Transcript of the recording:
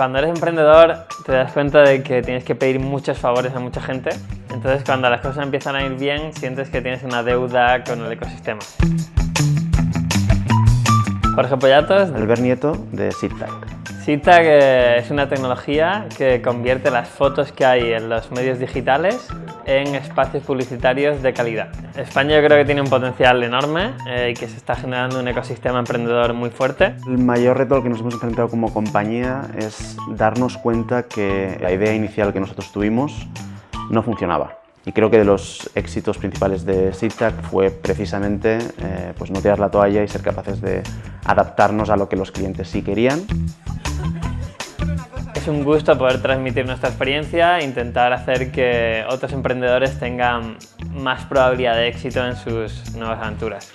Cuando eres emprendedor te das cuenta de que tienes que pedir muchos favores a mucha gente. Entonces cuando las cosas empiezan a ir bien sientes que tienes una deuda con el ecosistema. Jorge Pollatos. Albert Nieto de SITAC. SITAC es una tecnología que convierte las fotos que hay en los medios digitales en espacios publicitarios de calidad. España yo creo que tiene un potencial enorme eh, y que se está generando un ecosistema emprendedor muy fuerte. El mayor reto al que nos hemos enfrentado como compañía es darnos cuenta que la idea inicial que nosotros tuvimos no funcionaba. Y creo que de los éxitos principales de SITAC fue precisamente eh, pues no tirar la toalla y ser capaces de adaptarnos a lo que los clientes sí querían. Es un gusto poder transmitir nuestra experiencia e intentar hacer que otros emprendedores tengan más probabilidad de éxito en sus nuevas aventuras.